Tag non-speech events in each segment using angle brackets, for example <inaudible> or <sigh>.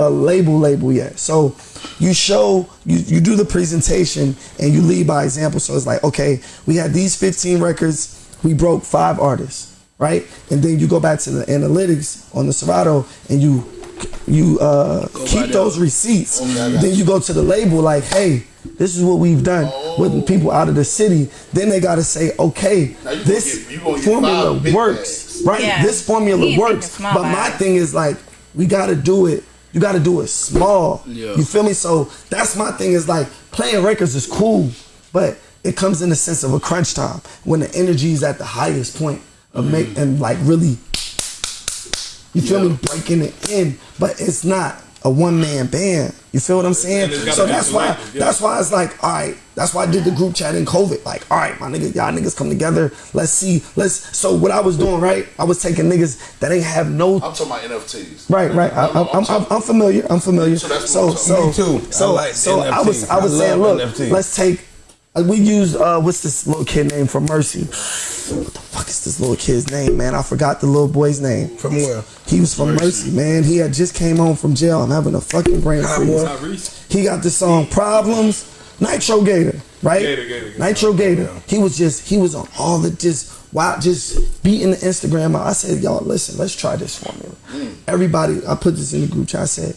a label label yet. So you show you, you do the presentation and you lead by example. So it's like, okay, we had these 15 records, we broke five artists, right? And then you go back to the analytics on the Serato and you you uh, keep those receipts. then you go to the label like, hey, this is what we've done with people out of the city. Then they gotta say, okay, Now you gonna this get- you gonna get formula five big works, right? Yeah. This formula He works. But about my thing is like, we gotta do it. You gotta do it small. Yeah. You feel me? So that's my thing is like playing records is cool, but it comes in the sense of a crunch time when the energy is at the highest point of Mm-hmm. make and like really you feel me breaking it in, but it's not a one man band. You feel what I'm saying? And it's gotta So that's why yeah. that's why it's like, all right, that's why I did the group chat in COVID. Like, all right, my nigga, y'all niggas come together. Let's see, let's so what I was doing, right? I was taking niggas that ain't have no I'm talking about NFTs. Right, right. I, I'm, I'm, I'm, I'm familiar. I'm familiar. So that's So, what I'm so, Me too. I so, like so I was, I was I saying, look, NFTs. let's take. Uh, We used uh, what's this little kid name from Mercy? What the fuck is this little kid's name, man? I forgot the little boy's name. From where? He was from Mercy, man. He had just came home from jail. I'm having a fucking brain freeze. Tyrese. He got the song Problems, Nitro Gator, right? Gator, Gator, Gator. Nitro Gator. He was just, he was on all the just, wow, just beating the Instagram out. I said, y'all, listen, let's try this formula. Everybody, I put this in the group chat. I said,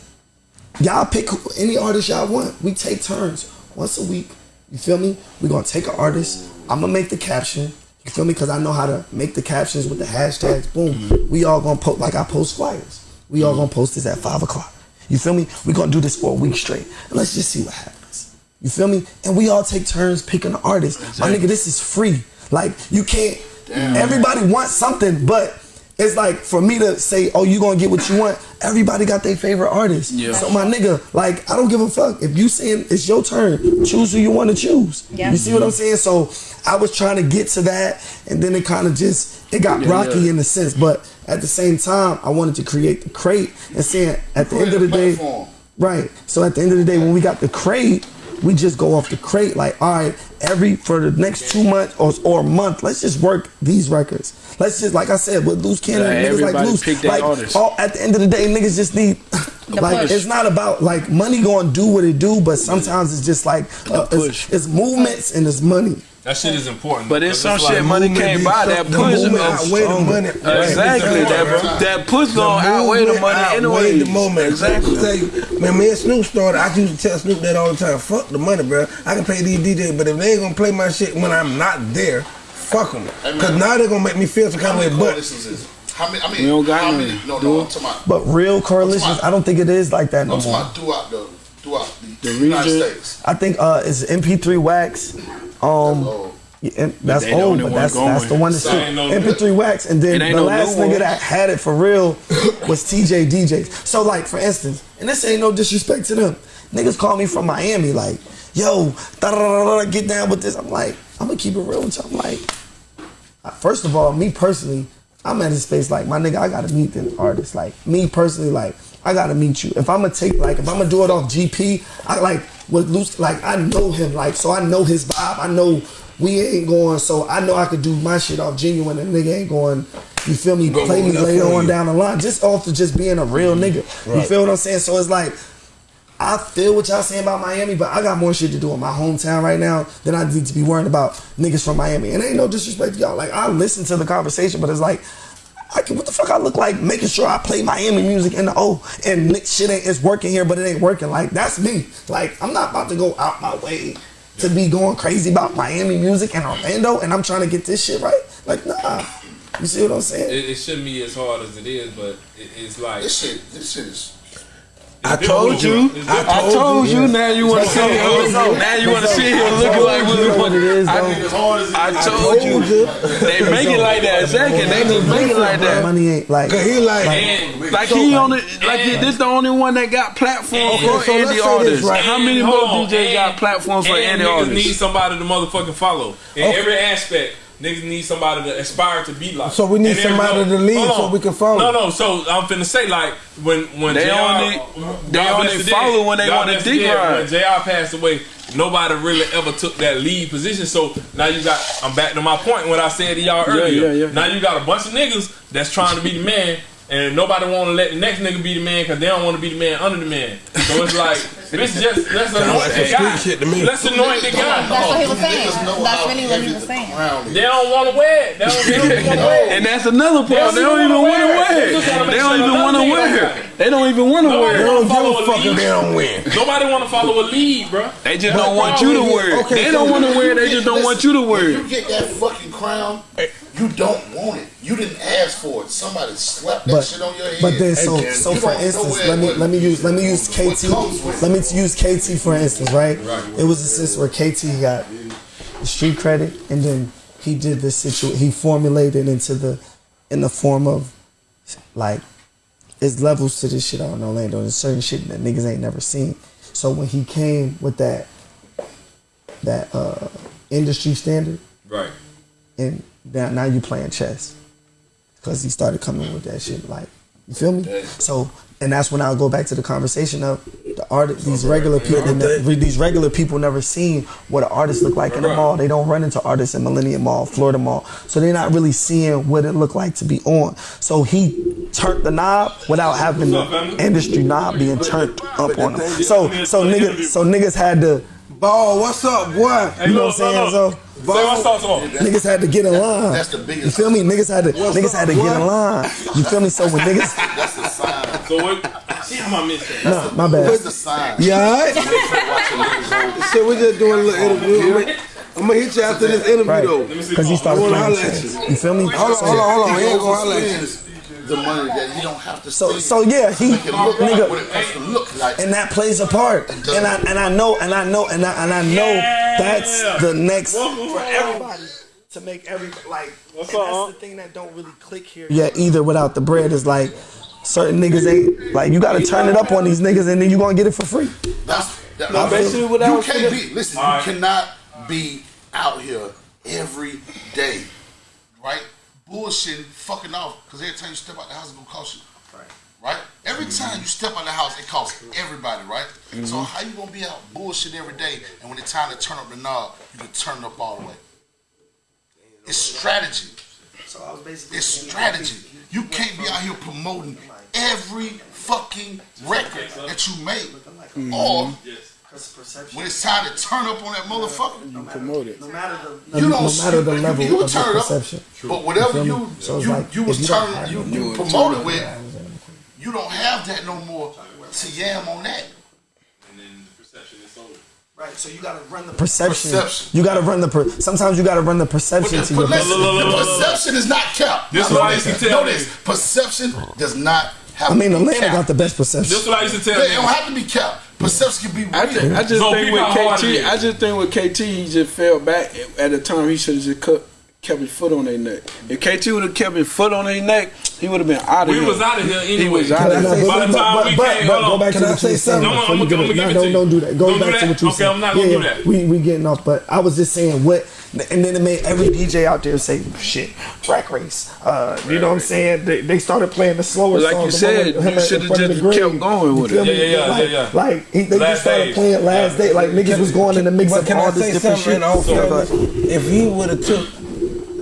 y'all pick any artist y'all want. We take turns once a week. You feel me? We're gonna take an artist. I'm gonna make the caption. You feel me? Because I know how to make the captions with the hashtags. Boom. We all gonna post like I post flyers. We all gonna post this at five o'clock. You feel me? We're gonna do this for a week straight. And let's just see what happens. You feel me? And we all take turns picking an artist. My nigga, this is free. Like you can't everybody wants something, but it's like for me to say, oh, you gonna get what you want. Everybody got their favorite artist. Yeah. So my nigga, like, I don't give a fuck. If you saying it's your turn, choose who you want to choose. Yeah. You see what I'm saying? So I was trying to get to that, and then it kind of just it got Yeah, rocky yeah. in a sense. But at the same time, I wanted to create the crate and saying at the end of the day, Right. So at the end of the day, when we got the crate, we just go off the crate. Like, all right, every for the next two months or, or a month, let's just work these records. Let's just, like I said, with loose cannon, Like, niggas like loose. Like, all, at the end of the day, niggas just need. like, push. it's not about like money going to do what it do, but sometimes it's just like uh, it's, it's movements and it's money. That shit is important. But it's Because some shit money movement can't buy. so- That the push movement is outweigh the money. Exactly. That, that push gonna outweigh the money outweigh anyway. the moment. Exactly. Tell you, man, me and Snoop started. I used to tell Snoop that all the time. Fuck the money, bro. I can pay these DJs, but if they ain't gonna play my shit when I'm not there, fuck them. Cause now they're gonna make me feel some kind of way. But? How many? I mean, We don't got how none, many? No, do no. I'm talking about. But real correlations, I don't think it is like that no I'm talking more. about throughout the throughout the, The United region. States. I think uh, it's MP3 Wax. Um, Yeah, and that's they the old, but that's going. that's the one that's So ain't no- MP3 Wax, and then the no last nigga that had it for real was TJ DJs. So like for instance, and this ain't no disrespect to them, niggas call me from Miami like, yo, get down with this. I'm like, I'm gonna keep it real with you. I'm like, first of all, me personally, I'm at a space like my nigga, I gotta meet the artist. Like me personally, like I gotta meet you. If I'm gonna take like if I'm gonna do it off GP, I like with Luce, like I know him, like so I know his vibe. I know we ain't going, so I know I could do my shit off genuine and nigga ain't going. You feel me? Go- Play me later on you. down the line, just off of just being a real nigga. You feel what I'm saying? So it's like I feel what y'all saying about Miami, but I got more shit to do in my hometown right now than I need to be worrying about niggas from Miami. And ain't no disrespect to y'all. Like I listen to the conversation, but it's like I can, what the fuck I look like making sure I play Miami music in the O oh, and Nick shit ain't it's working here, but it ain't working. Like that's me. Like I'm not about to go out my way to be going crazy about Miami music and Orlando, and I'm trying to get this shit right. Like nah, you see what I'm saying? It, it shouldn't be as hard as it is, but it, it's like this shit, this shit is. I told you. I different. I told you. Now you want to But sit here. but look- so- Now you want to but so- sit here I looking like you, we you know what it is, I, though. As hard as it I told you. They make it like that. Second, they just make it like that. Money ain't like. Cause he like, Like he on it, like he, this the only one that got platform for so let's indie artists. right? How many And more hold on, DJs and- got platforms for and indie niggas artists? need somebody to motherfucking follow in every aspect. Niggas need somebody to aspire to be like. So we need And every- somebody to lead so we can follow. No, no. So I'm finna say like when when They JR, only- they God only bless follow dead. when they wanna bless the dick dead. ride. When Jr. passed away, nobody really ever took that lead position. So now you got. I'm back to my point when I said to y'all earlier. yeah, yeah. Now you got a bunch of niggas that's trying to be the man. and nobody want to let the next nigga be the man because they don't want to be the man under the man. So it's like, bitch, just let's anoint like the some guy. shit to me. Let's anoint the guy. That's what he was saying. know That's how really what he was saying. crown is. They don't want to wear it. They don't, they don't <laughs> want to wear it. And that's another part. They don't even want to wear it. They don't even want to wear it. They don't even want to Nobody wear They don't give Follow a a fuck if lead. they don't win. Nobody want to follow a lead, bro. They just don't want you to wear it. They don't want to wear it. They just don't want you to wear it. you get that fucking crown, you don't want it. You didn't ask for it. Somebody slapped that But shit on your head. but then so And so for instance, let me let me use let me use what KT. Let me use KT for instance, right? It was a sense where KT got the street credit, and then he did this situation. He formulated into the in the form of like it's levels to this shit on Orlando. There's certain shit that niggas ain't never seen. So when he came with that that uh industry standard, Right. and now now you playing chess because he started coming with that shit like you feel me so and that's when i'll go back to the conversation of the artist these regular people these regular people never seen what an artist look like in the mall they don't run into artists in millennium mall florida mall so they're not really seeing what it looked like to be on so he turned the knob without having the industry knob being turned up on him so so niggas so niggas had to Ball, what's up, boy? you know what i'm saying so Say what's up, so. Niggas had to get in line. That's the biggest- You feel me? Niggas had to. niggas had to get in line. You feel me? So when niggas, That's the sign. So what? Damn, I missed that. nah, my bad. That's the sign. You alright? Watching niggas on- just doing a little interview. I'm gonna hit you after this interview Right. though. Let me see. Because he started playing holler. You feel me? Hold on, hold on, hold on. He ain't gonna holler at you. The money that he don't have to So spend. so yeah, he Make it look like what nigga, it has to look like. and that plays a part. And I and I know and I know and I and I know that's the next for everybody to make every like. and that's the thing that don't really click here. Yeah, either without the bread is like. Certain niggas ain't like you gotta turn it up on these niggas and then you gonna get it for free. That's that, No, basically what I you can't be. Listen, Alright. you cannot be out here every day, right? Bullshitting, fucking off, because every time you step out the house, it's gonna cost you. Right. Right. Every time you step out the house, it costs everybody, right? Mm-hmm. So how you gonna be out bullshit every day, and when it's time to turn up the knob, you can turn it up all the way? It's strategy. So I was basically It's strategy. You can't be out here promoting every fucking record that you make, mm-hmm. or when it's time to turn up on that motherfucker, you Promote it. no matter the you no don't matter the level you, of the turn up, perception. but whatever You feel you? So it's you, like, you was you turning have you, no- you promoted with, you don't have that no more to yam on that. And then the perception is over. Right, so you gotta run the perception. Perception. You gotta run the. Per- Sometimes you gotta run the perception the, to your. listen, look, look, the look, look, look. perception is not kept. This Now, what I used to tell know niggas. Perception does not have I mean, to be Atlanta kept. got the best perception. This is what I used to tell They don't have to be kept. Perception can be real. I just, I just So think with how hard it KT. I just think with KT, he just fell back. At the time, he should have just cut, kept his foot on their neck. If KT would have kept his foot on their neck, he would have been out of We here. was out of here He anyway. was out of here. By the time but, we but, came, but hold go on. back to Can I say something? No, I'm gonna- I'm gonna give No, no, to you. don't do that. Go Don't do back that? to what you Okay, said. I'm not gonna yeah, do yeah. that. We we getting off, but I was just saying what, and then it made every DJ out there say shit. Track race. Uh, you know what I'm saying? They, they started playing the slower But like songs. you said, with you should've just kept going with it. Yeah, yeah, yeah, like, yeah, yeah. Like they just started playing last day. Like niggas was going in the mix of all this different shit. In all So, fairness, but- if he would have took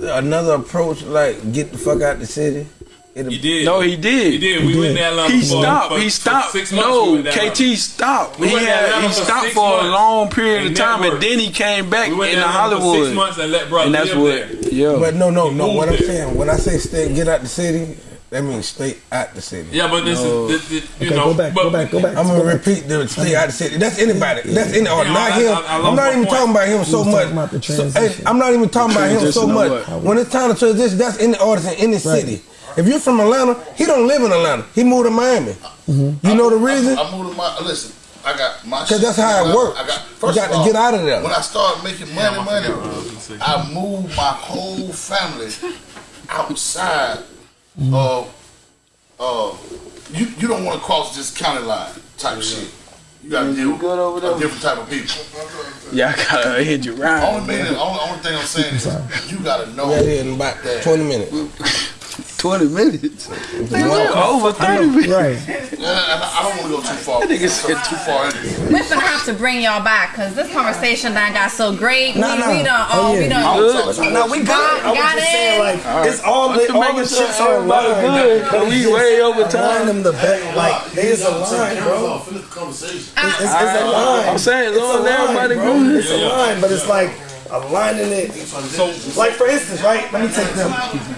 another approach, like get the fuck out the city, it'd He did. No, he did. He did. We went to Atlanta. He stopped. for- he stopped. Six months we no, went to Atlanta. KT stopped. We he had he for stopped six for a long period of time, and then he came back We went in to Atlanta for Hollywood. six months and let brother and that's live what, there. yeah. But no, no, no. What I'm saying, when I say stay, get out the city, that means stay out the city. Yeah, but this No. is this, this, you Okay, know. go back, but, go back, go back. I'm gonna repeat the stay out the city. That's anybody. That's any or Yeah, not I- him. I- I I'm not even point. talking about him so much. talking about the So, hey, I'm not even talking about him so much. When it's time to transition, that's any artist in any city. If you're from Atlanta, he don't live in Atlanta. He moved to Miami. Mm-hmm. You know the reason? I, I moved to my listen. I got my. 'Cause that's how it works. I got. You First got of to get out of there. When I started making money, money, I moved my whole family outside of. Uh, you you don't want to cross this county line type shit. You got to deal with good over there? a different type of people. yeah, I gotta hit you right. Only, meaning, only, only thing I'm saying is <laughs> you got to know Yeah, in about that 20 minutes. <laughs> twenty minutes. They went over thirty minutes. Right. And I, I don't want to go too far. nigga said too far into. We're gonna have to bring y'all back because this conversation done got so great. Nah, we, nah. we done, Oh, oh, we yeah. done. Good. No, we good. Got- I was got just it. saying, like, it's all Just the, all make the sure chips are everybody aligned. good, 'cause we way over time. align them the back, like, they is aligned, bro. Finish the conversation. It's, it's, it's aligned. Uh, I'm saying, as it's long as everybody bro. good. It's aligned, but it's like aligning it. So Like for instance, right? Let me take them.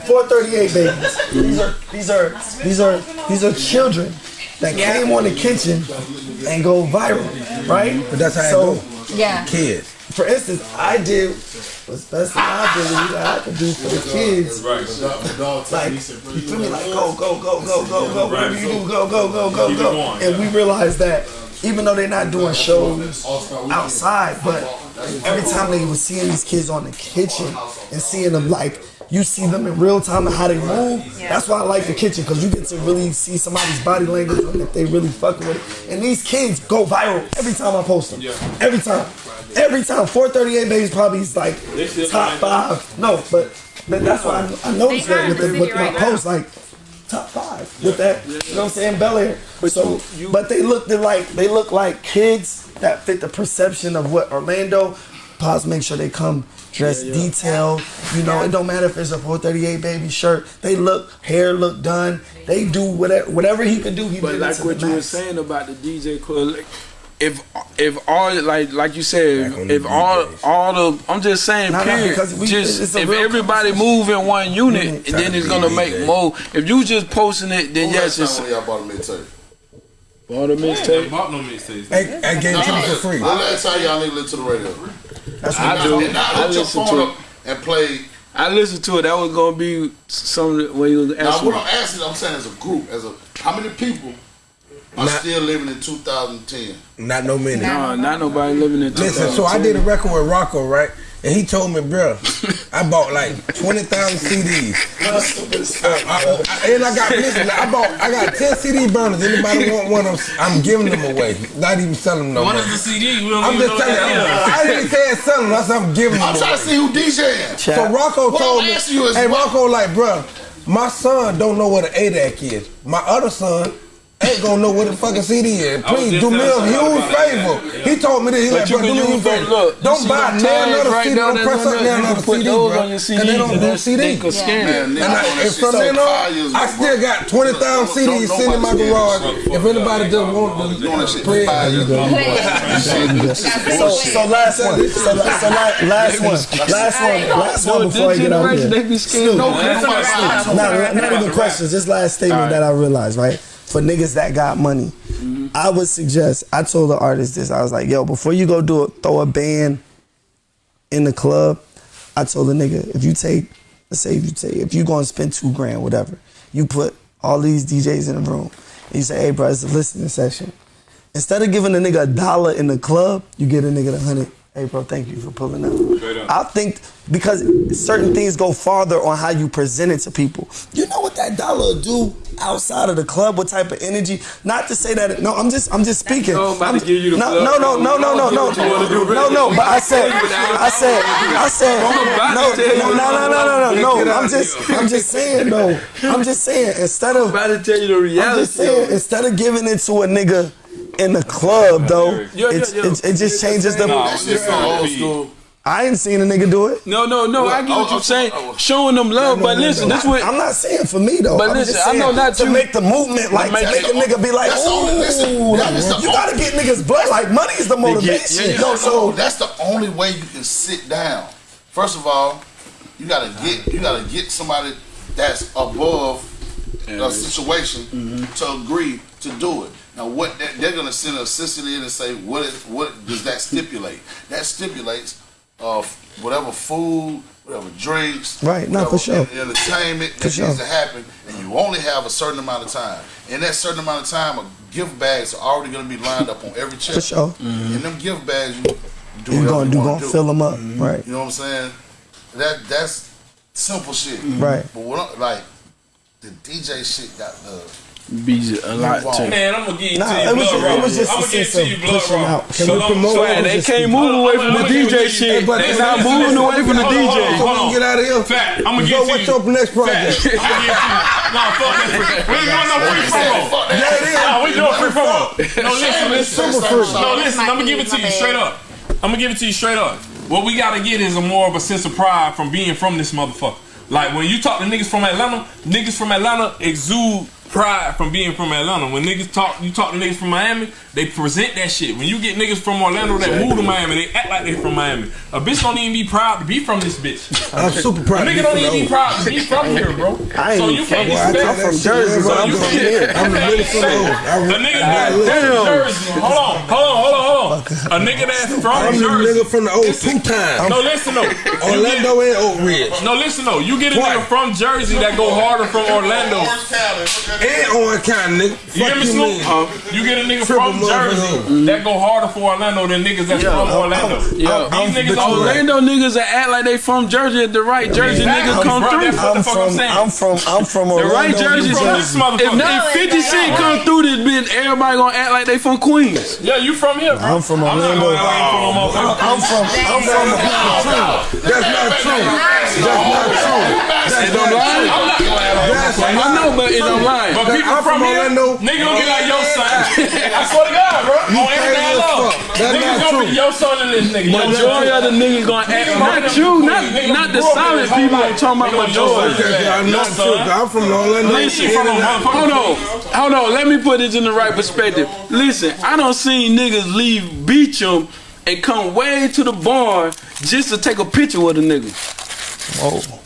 438 babies. These are these are these are these are children that came on the kitchen and go viral, right? But that's how it so, go. Yeah. Kids. For instance, I did what's best that I believe that I can do for the kids. Like, you feel me? Like, go, go, go, go, go, go, whatever you do, go, go, go, go, go. And we realized that even though they're not doing shows outside, but every time they was seeing these kids on the kitchen and seeing them like you see them in real time and how they move. That's why I like the kitchen because you get to really see somebody's body language and if they really fucking with it. And these kids go viral every time I post them. Every time. Every time. 438 babies probably is like top five. No, but, but that's why I, I noticed that with, the, the with my right now. post. Like top five with that. You know what I'm saying? Bel Air. So, but they look they like they look like kids that fit the perception of what Orlando. Pause. Make sure they come dressed detailed. You know, it don't matter if it's a 438 baby shirt. They look hair look done. They do whatever whatever he could do. He But like what you were saying about the DJ like, if if all like like you said, Back if all DJs. all the I'm just saying, Nah, nah, period. because we- just if everybody move in one mm-hmm. unit, then it's gonna make DJ. more. If you just posting it, then When yes, it's y'all bought a mixtape? all the I mixtape. bought no mixtapes. I, I gave it to me for free. When last time y'all niggas listen to the radio? I do. And now I listen to it. and play. I listened to it. That was gonna be some when you was Now what I'm asking, I'm saying as a group, as a how many people are Not- still living in 2010? Not no minute. No, not nobody living in. Listen, so I did a record with Rocco, right? And he told me, bro, I bought like twenty thousand CDs. I, I- and I got listen, I bought I got ten CD burners. Anybody want one? I'm, I'm giving them away. Not even selling them no What is the CD? I'm just know telling you. what I didn't say selling them. I said I'm giving them I'm trying away. to see who DJing. So Rocco What told me, you hey what- Rocco, like, bro, my son don't know what an ADAC is. My other son ain't gonna know what a fucking CD is. Please do me a huge about that. favor. He told me this. He But like, bro, do me a favor. Look, don't buy them none tags other right CD. Don't press up there. none You other can put CD, those bro. on your CD, they don't do CD. scan Man, And, I, on that and shit from then on, I still got 20,000 CDs sitting in my garage. If anybody just want Doing to that shit play for five. So, so last one. So, la- so la- last one. Last one. Last one before I get out generation, here. they be scared. No, man. nobody buy Not, not, not even questions. Just last statement that I realized, right? For niggas that got money, mm-hmm. I would suggest. I told the artist this. I was like, yo, before you go do it, throw a band in the club. I told the nigga, if you take, let's say if you take, if you gonna spend two grand, whatever, you put all these DJs in the room, and you say, hey, bro, it's a listening session. Instead of giving a nigga a dollar in the club, you get a nigga the hundred. Hey, bro, thank you for pulling up. I think because certain things go farther on how you present it to people. You know what that dollar do outside of the club? What type of energy? Not to say that. No, I'm just. I'm just speaking. No, I'm about I'm- to give you the no, no, no, no, no, no, no, What you wanna do, no, no. But I said, I said, I said, about no, to tell you no, no, no, no, no, no. I'm just, I'm just saying, though. I'm just saying. Instead of about to tell you the I'm just saying, instead of giving it to a nigga in the club, though, Yo, yo, it's, yo. It, it just changes the. Nah, That shit old school. I ain't seen a nigga do it. No, no, no. I get what oh, you're oh, saying. oh. oh. Showing them love, but listen, this what I'm not saying for me though. But I'm listen, just I know not to you. make the movement like make to make a the- nigga be like, that's the only- listen, ooh, that like, is the you gotta get niggas blood. Like money is the motivation. yeah, yeah. Yo, So so that's the only way you can sit down. First of all, you gotta get you gotta get somebody that's above the situation mm-hmm. to agree to do it. Now, what they- they're gonna send a assistant in and say, what is what does that stipulate? That stipulates uh, whatever food, whatever drinks, Right, Not for sure. en- entertainment For that sure. needs to happen, and you only have a certain amount of time. In that certain amount of time, a gift bags are already gonna be lined up on every chair. for sure, In them gift bags, you do you whatever gonna you do wanna gonna do. fill them up, right? You know what I'm saying? That that's simple shit. Right. But what like the DJ shit got the be a lot to Man, I'm gonna give it Nah, to you, it was blood just- it was just I'm a gonna give sense to of you, blood pushing raw. out. Can So we promote so- it? They just- can't move away from the DJ give it to shit. but They listen, not moving away from the DJ. hold on, So we can get out of here. Fact, I'm gonna So give it to what's your next project? I'm gonna give to you. No, fuck that. <laughs> We ain't doing no free promo. Yeah, it is. No, we doing free promo. No, listen, listen. Super free. No, listen, I'm gonna give it to you straight up. I'm gonna give it to you straight up. What we gotta get is a more of a sense of pride from being from this motherfucker. Like when you talk to niggas from Atlanta, niggas from Atlanta exude pride from being from Atlanta. When niggas talk, you talk to niggas from Miami, they present that shit. When you get niggas from Orlando that move to Miami, they act like they from Miami. A bitch don't even be proud to be from this bitch. I'm super A proud. nigga don't even be proud to be from here, bro. <laughs> I ain't So you can't Boy, I expect. tell from that shit, Jersey, so I'm you from here. I'm the really from the A nigga that's from Jersey. Hold on, hold on, hold on, hold on. A nigga that's I'm from the Jersey. nigga from the old two times. No, listen though. You get- Orlando and Oak Ridge. No, listen though. You get a What? nigga from Jersey that go harder from Orlando. And Orange County, nigga. You hear me, Snoop? Huh? You get a nigga Triple from. Jersey that go harder for Orlando than niggas that's from Orlando. Yo, These niggas I'm- all Orlando niggas that act like they from Jersey at the right Jersey Exactly. niggas come through. that's what I'm the fuck I'm from, saying. I'm from, I'm from The right Jersey, New from this if, motherfucker. if 50 Cent come through this bitch, everybody gonna act like they from Queens. Yeah, you from here, bro. I'm from I'm not Orlando. gonna lie, you from no motherfucker. I'm from, I'm from the That's not true. That's not true. That's not true. I'm not gonna lie. That's I know, but it don't. But people I'm from, from here, Orlando. nigga gonna be like your son. <laughs> I swear to God, bro. On everything I crazy love. fuck. That's Niggas gonna be true. your son in this nigga. Majority son. of the niggas gonna act Nigga, not you, not not the grew up in solid this whole people. life. I'm talking about your son. majority. I'm Your not true. I'm from Orlando. Listen, from a motherfucker. Hold on, hold on. Let me put this in the right perspective. Listen, I don't seen niggas leave Beecham and come way to the barn just to take a picture with a nigga. Whoa.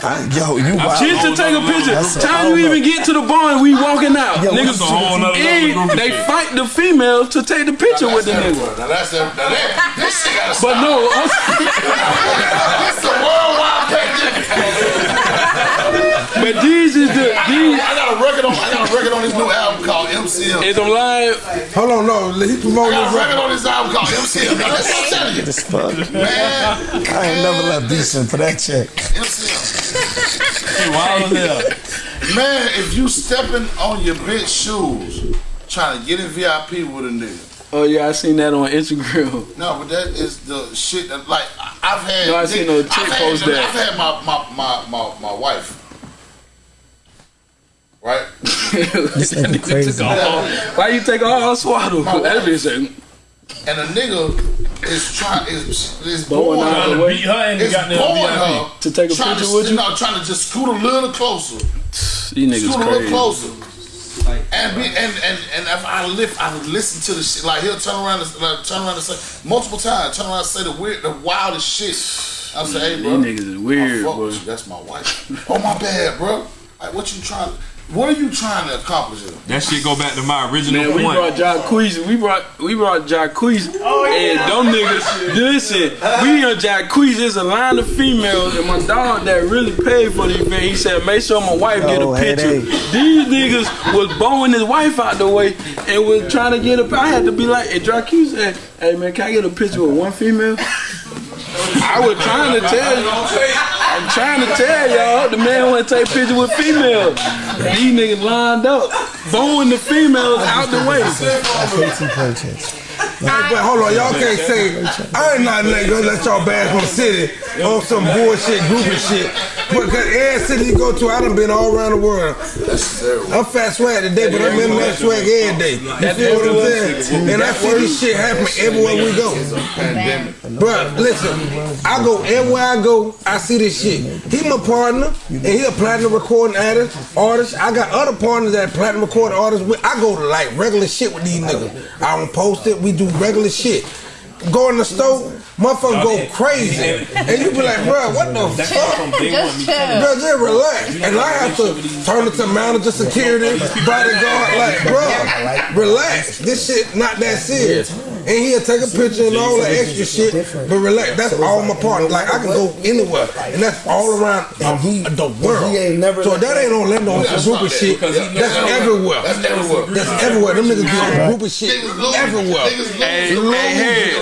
I, yo, you wild. Just to take a picture. That's Time you even get to the barn, we walking out. Yo, niggas a whole nother and they fight the females to take the picture with the nigga. Now that's that. Now that this shit gotta But no, I'm- <laughs> It's a worldwide pandemic. But these is the these. I got a record on. I got a record on this new album called MCM. Is I'm lying? Hold on, no. He I promoting got his a record record. on this album called MCM. Now, that's what I'm telling you, This fuck. man. I ain't never left decent for that check. MCM. Wild as hell. Man, if you stepping on your bitch shoes, trying to get in VIP with a nigga. Oh yeah, I seen that on Instagram. No, but that is the shit that like I- I've had. No, I seen no chick post that. I've had my my my my, my wife. Right? <laughs> This nigga crazy. Why you take all swaddle? That bitch say, And a nigga is trying is is Blowing blowing out her. Trying the to way. beat her and Is you got blowing the her VIP. To take a trying picture to, with you? No, trying to just scoot a little closer. <sighs> These niggas Scoot a little crazy. closer. And be and, and and if I lift, I listen to the shit. Like he'll turn around and like, turn around and say multiple times, turn around and say the weird, the wildest shit. I say, hey, <sighs> bro, These niggas is weird, I fuck boy. with you. That's my wife. oh my bad, bro. Like, what you trying? What are you trying to accomplish? Here? That shit go back to my original Man, we point. brought Jacquees. We brought we brought Jacquees. Oh, and them niggas. Listen, we on Jacquees. There's a line of females, and my dog that really paid for the event. He said, "Make sure my wife get Oh, a hey, picture." hey. These niggas was bowing his wife out the way and was trying to get a. I had to be like, "Hey, Jacquees, said, hey man, can I get a picture with one female?" I was trying to tell you. I'm trying to tell y'all, the man want to take pictures with females. These niggas lined up, bowing the females out the way. Hey, but hold on, y'all can't say I ain't not let, let y'all bash on city on some bullshit, groupie shit. But cause every city you go to, I done been all around the world. That's terrible. I'm fat swag today, but I'm in that swag every day. You feel what I'm saying? And I see this shit happen everywhere we go. Pandemic. Bruh, listen, I go everywhere I go, I see this shit. He my partner, and he a platinum recording artist. Artist, I got other partners that platinum recording artists with. I go to like regular shit with these niggas. I don't post it. We do regular shit. Go in the store, motherfuckers go crazy, and you be like, bruh, what the fuck? Just chill. Bro, just relax. And I have to turn it to manager, security, <laughs> bodyguard. Like, bro, relax. This shit not that serious. And he'll take a picture and all that extra shit, but relax. That's all my part. Like, I can go anywhere, and that's all around And he- the world. he ain't never so that ain't Orlando on some group of shit. That's everywhere. That's everywhere. That's everywhere. Them niggas do group of shit everywhere. Niggas. Hey, hey,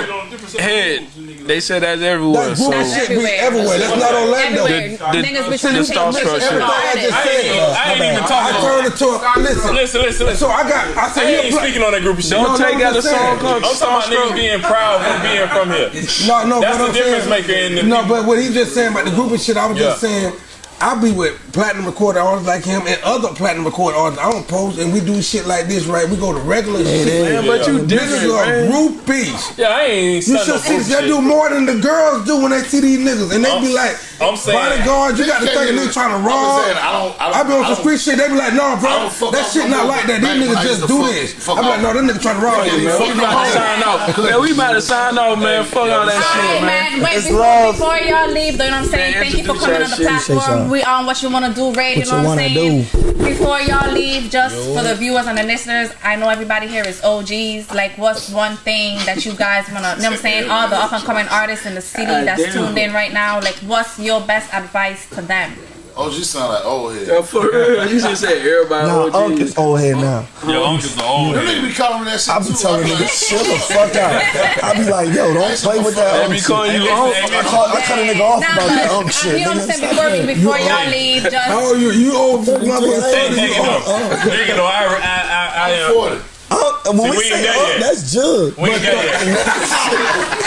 head, head. They said that's everywhere. That So group shit be everywhere. That's not Orlando. Everywhere. The- Niggas be the trying star structure. Everything of I just artists. I ain't said. even- I ain't even I talking turned it to a listen. Listen, listen, listen. So I got. I I said ain't you speaking on that group of shit. don't no, take no, out a I'm song called I'm talking about niggas being proud of being from here. No, no. That's the difference saying, maker in the No, but what he just saying about the group of shit, I was just saying. I be with platinum recorder artists like him and other platinum recorder artists. I don't post and we do shit like this, right? We go to regular shit. Man, but you different, Niggas are groupies. Yeah, I ain't You should no see group they do more than the girls do when they see these niggas, and they I'm- be like, I'm saying- bodyguards, you got to think they trying to I'm rob. saying, I don't- I don't- I be on some street shit. They be like, no, I bro, fuck that off shit no not more. like that. These Back when I niggas just do fuck- this. fuck I be like, no, them niggas trying to rob you, Man, man. we about to sign off. Man, we about to sign off, man. Fuck all that shit, right, man. man. Wait, before, y'all leave, though, you know what I'm saying? Thank you for coming on the platform. Y'all. We on what you want to do, radio. What You know what I'm wanna saying? Before y'all leave, just for the viewers and the listeners, I know everybody here is OGs. Like, what's one thing that you guys want to, you know what I'm saying? All the up and coming artists in the city God that's damn. tuned in right now, like, what's your best advice to them? Oh, you sound like old head. Yeah, for real. You should say everybody Nah, OG. Unc is old head now. Your uncle's the old Them head. niggas be calling me that shit I be too. telling I'm like, niggas, chill the fuck out. I be like, yo, don't play with that They Unc be calling you Hey, Unc. I, call, I cut a nigga off Nah, about that but, Unc uh, shit. you know what I'm nigga. saying? Before, before y'all leave, How just. old you? You old for motherfucking Hey, 30. nigga, though. Nigga, though, I, I, I, I, I'm am. 40. Unc, when we we say there that's Jug. We ain't got yet. <laughs>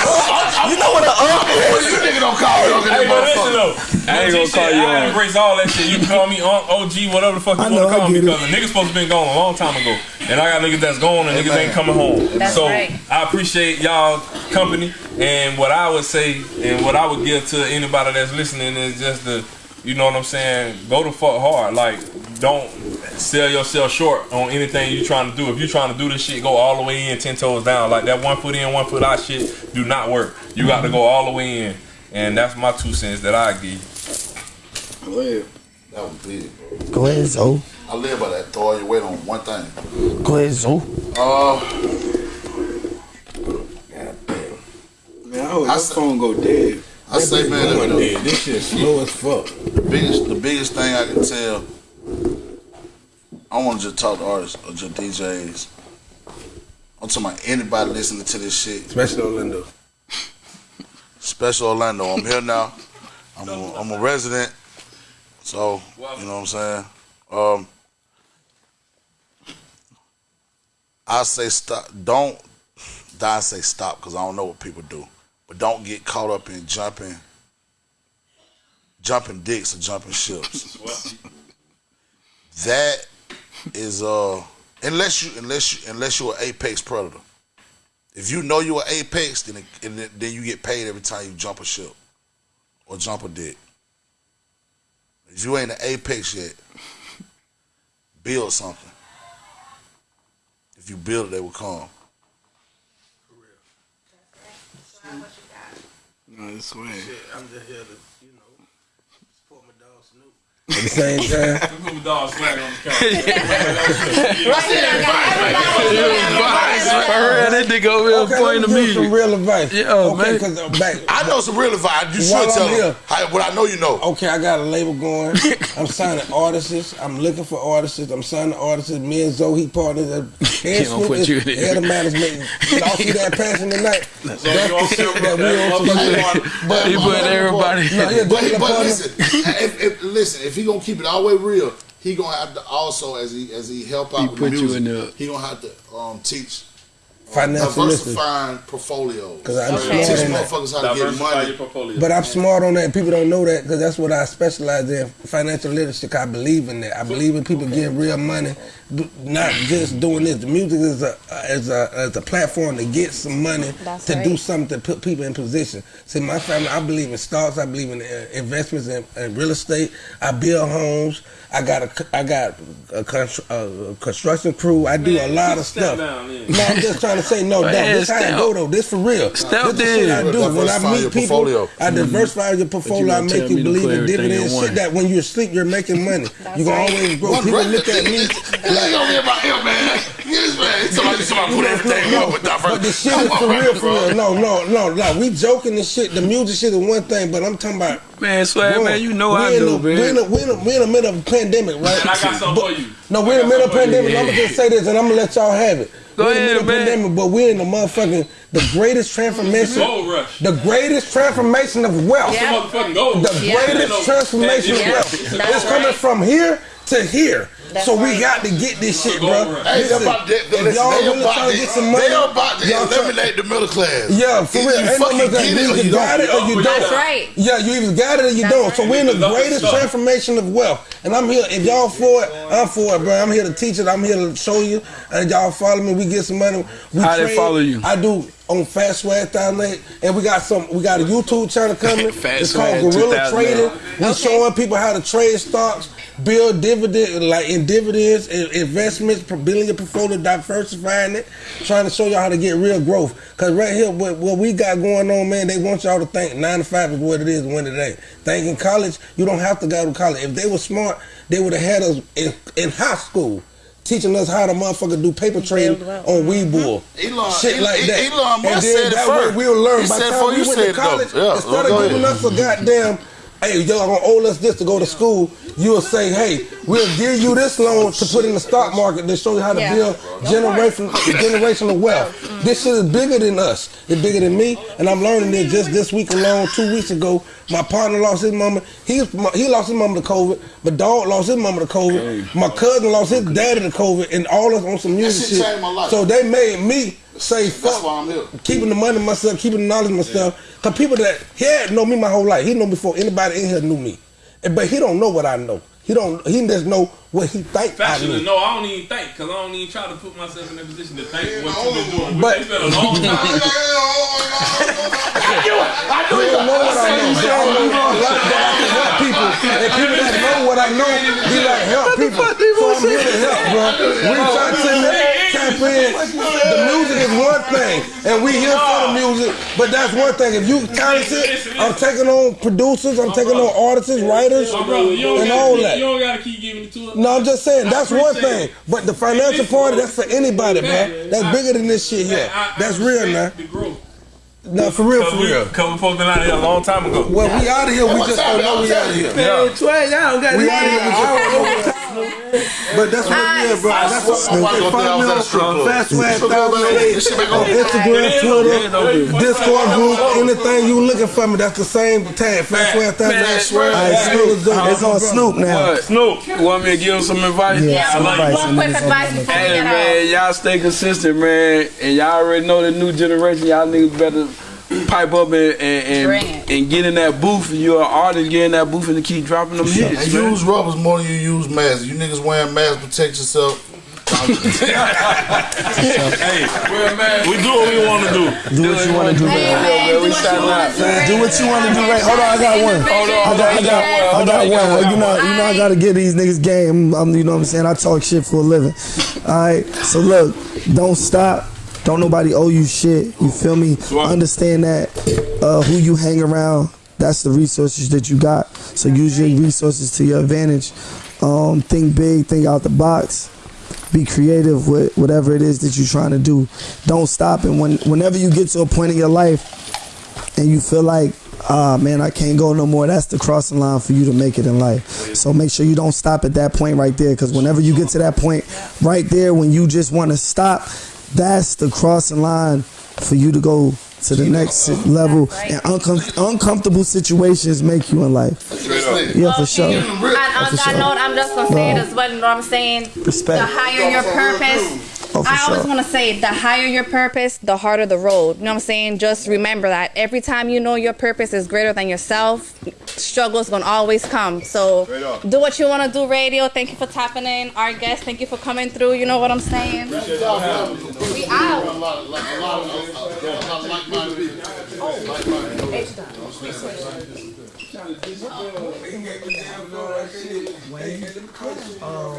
You know what an Unc is? You nigga don't call me. Hey, but listen though, I ain't gonna call shit, you I Unc. embrace all that shit. You can call me Unc, OG, whatever the fuck you I want know, to call me because the niggas supposed to been gone a long time ago, and I got niggas that's gone and niggas ain't coming home. That's so right. I appreciate y'all company and what I would say and what I would give to anybody that's listening is just the, you know what I'm saying, go the fuck hard. Like don't sell yourself short on anything you're trying to do. If you're trying to do this shit, go all the way in, ten toes down. Like that one foot in, one foot out shit do not work. You got to go all the way in, and that's my two cents that I give. Go ahead. That was big, bro. Go ahead, Zo. I live by that. Throw all your weight on one thing. Go ahead, Zo. Uh, Man, I hope I your phone go dead. I say, man, Going the. This shit slow as fuck. the biggest, the biggest thing I can tell. I want to just talk to artists or just DJs. I'm talking about anybody listening to this shit. Especially Orlando. Special Orlando. I'm here now. I'm a, I'm a resident. So, you know what I'm saying? Um, I say stop. Don't, I say stop because I don't know what people do. But don't get caught up in jumping, jumping dicks or jumping ships. <laughs> that is uh, unless you unless you unless you're an apex predator. If you know you're an apex, then it, and then- then you get paid every time you jump a ship or jump a dick. If you ain't an apex yet, build something. If you build it, they will come. No, it's swag. I'm just here to, you know, support my dog Snoop. At the same time, Put my dog swag on the couch. <laughs> For real, that nigga over here okay, pointing let to me some real advice. Yeah, okay, man. because uh, back. I know some real advice. You should tell them. here. I, what I know, you know. Okay, I got a label going. <laughs> I'm signing artists. I'm looking for artists. I'm signing artists. Me and Zoe, he partners. Uh, He don't put you in there. Head of management. Y'all see <laughs> that passing tonight? That's the shit that we on motherfucker But He put everybody. No, yeah, But, but listen, if, if, listen, if he gonna keep it all the way real, he gonna have to also as he as he help out He with put the you music, he gonna have to um, teach Financial literacy. diversifying portfolios. 'Cause I'm Teach smart in that. motherfuckers how to get money. portfolio. But I'm smart on that. People don't know that because that's what I specialize in financial literacy. 'cause I believe in that. I believe in people getting real money, not just doing this. The music is a is a is a platform to get some money That's to right. do something to put people in position. See, my family, I believe in stocks. I believe in uh, investments in, in real estate. I build homes. I got a I got a, constru- a construction crew. I do a lot of stuff. down, yeah. No, I'm just trying to say no. Man, That, this how I step. go though. This for real. Step this the shit I do. When I Diversify meet your people, portfolio. I diversify your portfolio. I make you believe in dividends. Shit that when you're asleep, you're making money. <laughs> You gonna always grow. One People great- look at me Like, over here about him, man. Get this man. Somebody, somebody put everything in one with But the shit is for real, for real. No, no, no, no. We joking and shit. The music shit is one thing, but I'm talking about. Man, swag, bro, man, you know we I in know, the, we in man. the, we in the, we in the middle of a pandemic, right? And I got something for you. No, we're in the middle of a something for you. pandemic. I'm gonna just say this, and I'm gonna let y'all have it. Go we're in the middle of man. pandemic, but we're in the motherfucking the greatest transformation, Gold rush. the greatest transformation of wealth. Yeah. Motherfucking gold. The Yeah. greatest transformation of wealth. That's It's coming right. from here to here. That's so we got to get this shit, bro. Hey, they Listen, about to, if y'all they really about trying to to, get some money, they about to y'all eliminate the middle class. Yeah, for Either real. You Ain't fucking get it You or you got don't. it or you That's don't. right. Yeah, you either got it or you don't. So we're in the greatest transformation of wealth. And I'm here. If y'all for it, I'm for it, bro. I'm here to teach it. I'm here to show you. And y'all follow me. We get some money. We How they follow you? I do on Fast Swag Thousand and we got some. We got a YouTube channel coming. <laughs> Fast it's called Swag Gorilla Trading. we're showing people how to trade stocks, build dividend like in dividends, in- investments, building your portfolio, diversifying it, trying to show y'all how to get real growth. Cause right here, what, what we got going on, man, they want y'all to think nine to five is what it is when it ain't. Think in college, you don't have to go to college. If they were smart, they would have had us in, in high school. Teaching us how to motherfucker do paper trading on mm-hmm. Webull, mm-hmm. Elon- shit like that. Elon Musk and then said it that first. way we'll learn. He By said the before time you we went to it, though. college, Yeah, instead of giving us a goddamn, hey, y'all gonna owe us this to go to school, you'll say, hey, we'll give you this oh, loan to put in the stock market to show you how to Yeah. build generation, <laughs> generational wealth. Mm-hmm. This shit is bigger than us. It's bigger than me, and I'm learning it just this week alone. Two weeks ago, my partner lost his mama. He he lost his mama to COVID. My dog lost his mama to COVID. My cousin lost his daddy to COVID, and all us on some music shit shit. my life. So they made me say, That's fuck why I'm here. keeping the money myself, keeping the knowledge myself. Cause people that he had know me my whole life. He know me before anybody in here knew me, but he don't know what I know. He don't. He just know what he think I Fashion no, I don't even think, cause I don't even try to put myself in that position to think what you been doing. But- But it's been a long time. He <laughs> don't know what I know. But I know a lot that I can help people, and people that know what I know be like help people. So I'm here to help, bro. Reach out to me, tap. The music is one thing, and we here for the music. But that's one thing. If you talented, I'm taking on producers, I'm taking on artists, writers, brother, you don't, and gotta all keep, that. you don't gotta keep giving it to us. No, I'm just saying that's one thing. But the financial part, that's for anybody, man. That's bigger than this shit here. I- I That's real, man. respect The growth. No, for real, Cause for we, real. cause we supposed to been out here a long time ago. Well, we out of here. We just don't know we out of here. Man, Tway, y'all don't got We this. out of here. But that's what it is, bro. I That's swear what my wife gonna think I was at a strip club. Fast Swag Strip club, man. 1008 This shit back on on. Instagram, Twitter, Discord group, anything you looking for me, that's the same tag. Fast Swag 1008. Man, All right, Snoop, it's on Snoop now. Snoop, you want me to give him some advice? Yeah, some I like advice. One and quick advice on the- before we Hey get man, y'all stay consistent, man, and y'all already know the new generation. Y'all niggas better pipe up and and, and, and get in that booth. You're an artist, get in that booth and keep dropping them hits. And man. use rubbers more than you use masks. You niggas wearing masks, protect yourself. <laughs> Hey, we do what we want to do. Do what you want to do, Hey, man. man, man, we what you signing wanna out. do, what you want to do, right? Hold on, I got one. Hold on, I got, I got, I got one. You know, you know, I gotta get these niggas game. I'm, you know what I'm saying? I talk shit for a living. All right. So look, don't stop. Don't nobody owe you shit. You feel me? Understand that uh, who you hang around. That's the resources that you got. So use your resources to your advantage. Um, think big. Think out the box. Be creative with whatever it is that you're trying to do. Don't stop. And when whenever you get to a point in your life and you feel like, ah, man, I can't go no more, that's the crossing line for you to make it in life. So make sure you don't stop at that point right there, because whenever you get to that point right there, when you just want to stop, that's the crossing line for you to go to the next level. And uncom- uncomfortable situations make you in life. Yeah, for sure. And on that note, I'm just gonna say it as well. You know what I'm saying? Respect. The higher your purpose. Oh, for I always sure. want to say, the higher your purpose, the harder the road. You know what I'm saying? Just remember that every time you know your purpose is greater than yourself, struggles gonna always come. So do what you want to do, radio. Thank you for tapping in. Our guest, thank you for coming through. You know what I'm saying? We out. A